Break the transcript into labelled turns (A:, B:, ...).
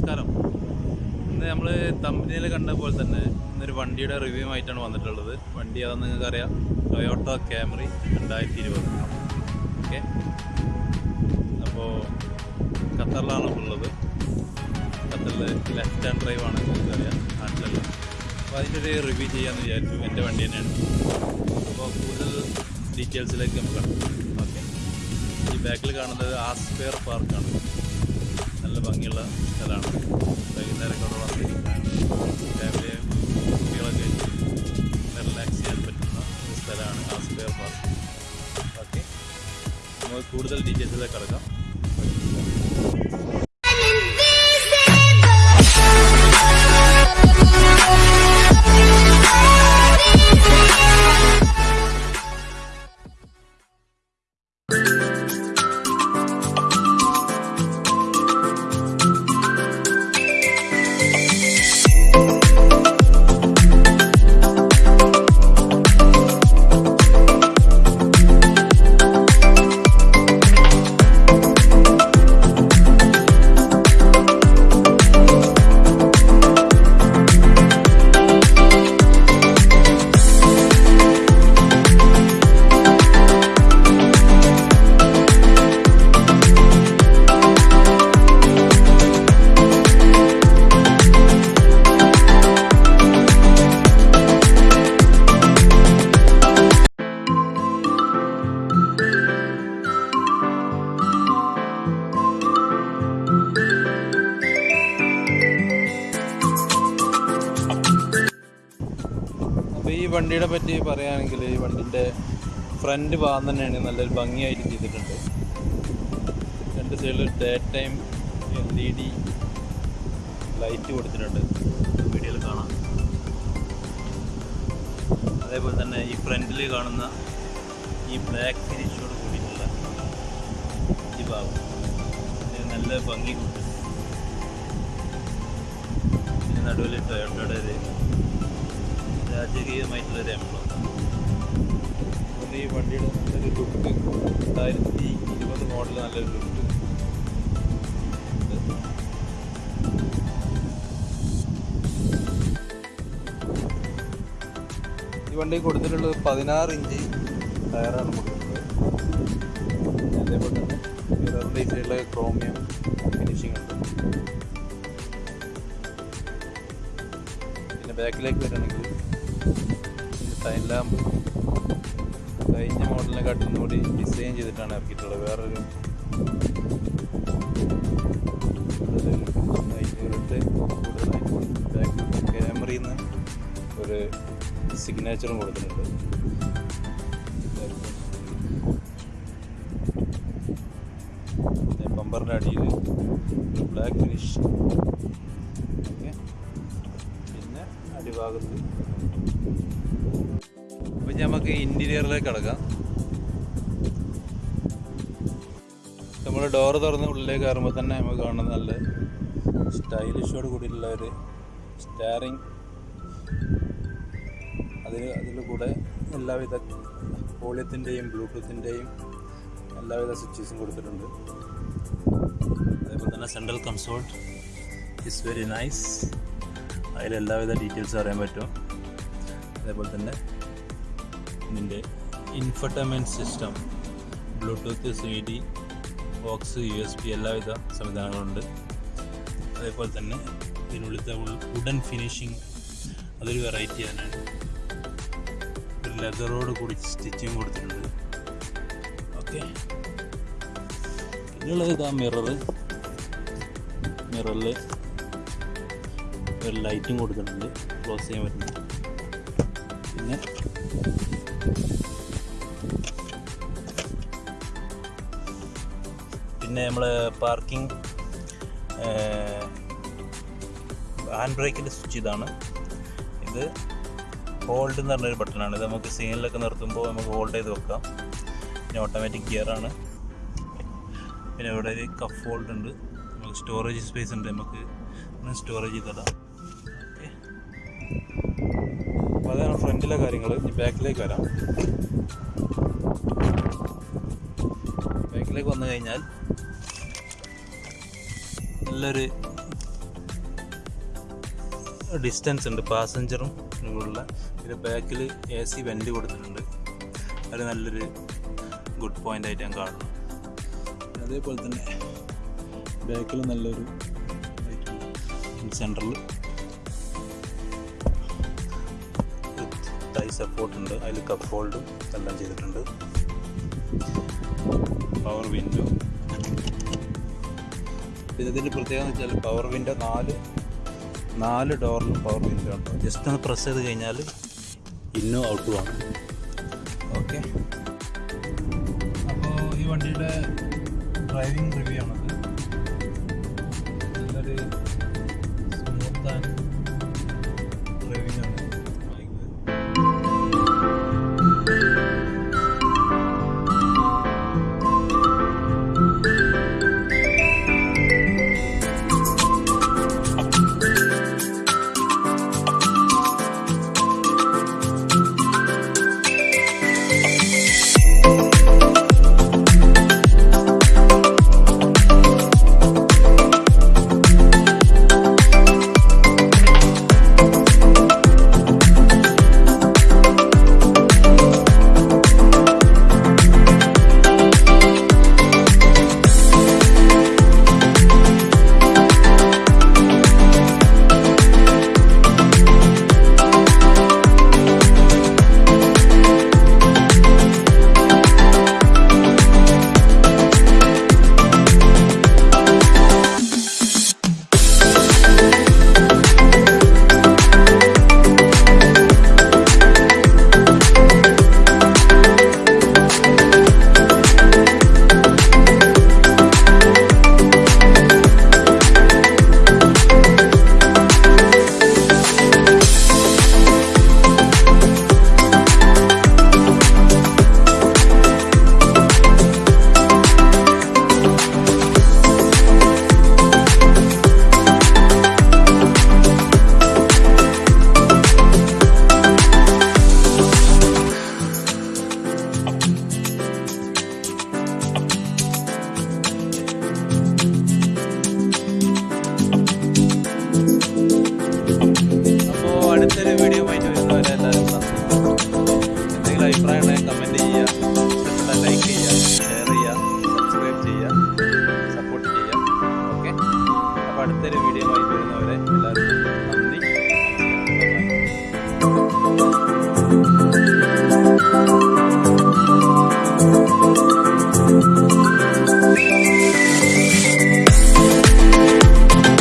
A: നമസ്കാരം. ഇന്ന് നമ്മൾ തമ്പനിയിൽ കണ്ട പോലെ തന്നെ ഇന്നൊരു വണ്ടിയുടെ റിവ്യൂ ആയിട്ടാണ് വന്നിട്ടുള്ളത്. വണ്ടി അതെന്ന് നിങ്ങൾക്ക് അറിയാം ടൊയോട്ടോ ക്യാമറി രണ്ടായിരത്തി ഇരുപത് ഓക്കെ. അപ്പോൾ ഖത്തറിലാണ് ഉള്ളത് ഖത്തറിൽ ലെഫ്റ്റ് ഹാൻഡ് ഡ്രൈവ് ആണ് നിങ്ങൾക്ക് അറിയാം നാട്ടിലല്ല അപ്പോൾ അതിന്റെ ഒരു റിവ്യൂ ചെയ്യാമെന്ന് വിചാരിച്ചു. എന്റെ വണ്ടി തന്നെയാണ്. അപ്പോൾ കൂടുതൽ ഡീറ്റെയിൽസിലേക്ക് നമുക്ക് ഓക്കെ. ഈ ബാക്കിൽ കാണുന്നത് ആസ്പെയർ പാർക്കാണ് നല്ല ഭംഗിയുള്ള സ്ഥലമാണ്. വൈകുന്നേരം അവിടെ വന്നിരിക്കാൻ കുട്ടികളൊക്കെ റിലാക്സ് ചെയ്യാൻ പറ്റുന്ന ഒരു സ്ഥലമാണ് ആസ്പെയർ പാർക്ക്. ഓക്കെ നമുക്ക് കൂടുതൽ ഡീറ്റെയിൽസിലേക്ക് കിടക്കാം. വണ്ടിയുടെ പറ്റി പറയുകയാണെങ്കിൽ ഈ വണ്ടിന്റെ ഫ്രണ്ട് ഭാഗം തന്നെയാണ് നല്ലൊരു ഭംഗിയായിട്ട് ചെയ്തിട്ടുണ്ട്. രണ്ട് സൈഡിൽ day time L E D light കൊടുത്തിട്ടുണ്ട്. വീഡിയോയിൽ കാണാം. അതേപോലെ തന്നെ ഈ ഫ്രണ്ടിൽ കാണുന്ന ഈ ബ്ലാക്ക് ഫിനിഷോട് കൂടിയിട്ടുള്ള ഈ ഭാഗം. നല്ല ഭംഗി കൊടുത്തിട്ടുണ്ട്. പിന്നെ നടുവിൽ ടൊയോട്ടയുടെ ഒരു രാജകീയമായിട്ടുള്ള ഒരു എംബ്ലം അതുകൊണ്ട് ഈ വണ്ടിയുടെ നല്ലൊരു ലുക്ക് രണ്ടായിരത്തി ഇരുപത് മോഡൽ നല്ലൊരു ലുക്ക് ഈ വണ്ടി കൊടുത്തിട്ടുള്ളത് പതിനാറ് ഇഞ്ച് ടയറാണ് കൊടുത്തിട്ടുള്ളത്. അതേപോലെ തന്നെ മിററിന്റെ സൈഡിലെ ക്രോമിയം ഫിനിഷിംഗ് ഉണ്ട്. പിന്നെ ബാക്കിലേക്ക് വരികയാണെങ്കിൽ ടൈം ലാമ്പ് കഴിഞ്ഞ മോഡലിനെ കാട്ടിലും കൂടി ഡിസൈൻ ചെയ്തിട്ടാണ് ഇറക്കിയിട്ടുള്ളത്. വേറൊരു ഒരു സിഗ്നേച്ചറും പിന്നെ ബമ്പറിന്റെ അടിയിൽ ബ്ലാക്ക് ഫിനിഷ് ഓക്കെ. അടിഭാഗത്ത്. അപ്പം നമുക്ക് ഇന്റീരിയറിലേക്ക് കിടക്കാം. നമ്മൾ ഡോറ് തുറന്ന് ഉള്ളിലേക്ക് കയറുമ്പോൾ തന്നെ നമുക്ക് കാണുന്ന നല്ല സ്റ്റൈലിഷോട് കൂടിയുള്ള ഒരു സ്റ്റാറിങ് അതിൽ അതിൽ കൂടെ എല്ലാവിധ പോളിയത്തിന്റെയും ബ്ലൂടൂത്തിന്റെയും എല്ലാവിധ സ്വിച്ചസും കൊടുത്തിട്ടുണ്ട്. അതേപോലെ തന്നെ central console is very nice അതിൽ എല്ലാവിധ ഡീറ്റെയിൽസ് അറിയാൻ പറ്റും. അതേപോലെ തന്നെ ഇതിന്റെ infotainment system bluetooth C D box U S P എല്ലാവിധ സംവിധാനങ്ങളുണ്ട്. അതേപോലെ തന്നെ ഇതിനുള്ളിലത്തെ വുഡൻ ഫിനിഷിങ് അതൊരു വെറൈറ്റി തന്നെയാണ് ഒരു ലെതറോട് കൂടി സ്റ്റിച്ചിങ് കൊടുത്തിട്ടുണ്ട്. ഓക്കെ പിന്നെയുള്ളത് ഇതാ മിററ് മിററിൽ ഒരു ലൈറ്റും കൊടുത്തിട്ടുണ്ട് ക്ലോസ് ചെയ്യാൻ പറ്റുന്നത്. പിന്നെ പിന്നെ നമ്മൾ പാർക്കിംഗ് ഹാൻഡ് ബ്രേക്കിന്റെ സ്വിച്ച് ഇതാണ്. ഇത് ഹോൾഡ് എന്ന് പറഞ്ഞൊരു ബട്ടണാണ് ഇത് നമുക്ക് സീനിലൊക്കെ നിർത്തുമ്പോൾ നമുക്ക് ഹോൾഡ് ചെയ്ത് വെക്കാം. പിന്നെ ഓട്ടോമാറ്റിക് ഗിയറാണ് പിന്നെ ഇവിടെ ഒരു കഫ് ഹോൾഡ് ഉണ്ട്. നമുക്ക് സ്റ്റോറേജ് സ്പേസ് ഉണ്ട്. നമുക്ക് സ്റ്റോറേജ് ഓക്കെ അപ്പോൾ അതാണ് ഫ്രണ്ടിലെ കാര്യങ്ങൾ ഇനി ബാക്കിലേക്ക് വരാം. ബാക്കിലേക്ക് വന്നു കഴിഞ്ഞാൽ നല്ലൊരു ഡിസ്റ്റൻസ് ഉണ്ട്. പാസഞ്ചറും ഉള്ള ഇത് ബാക്കിൽ എ സി വെന്റ് കൊടുത്തിട്ടുണ്ട്. അത് നല്ലൊരു ഗുഡ് പോയിന്റ് ആയിട്ട് ഞാൻ കാണുന്നു. അതേപോലെ തന്നെ ബാക്കിൽ നല്ലൊരു സെന്ററിൽ സപ്പോർട്ട് ഉണ്ട്. അതിൽ കപ്പ് ഹോൾഡും എല്ലാം ചെയ്തിട്ടുണ്ട്. പവർ വിൻഡോ പിന്നെ ഇതിന്റെ പ്രത്യേകത എന്ന് വെച്ചാൽ പവർ വിൻഡോ നാല് നാല് ഡോറിലും പവർ വിൻഡോ ഉണ്ട്. ജസ്റ്റ് ഒന്ന് പ്രസ് ചെയ്ത് കഴിഞ്ഞാൽ ഇന്നും ഔട്ടും ആണ്. ഓക്കെ അപ്പോൾ ഈ വണ്ടിയുടെ ഡ്രൈവിംഗ് റിവ്യൂ ആണത്. വേറൊരു വീഡിയോ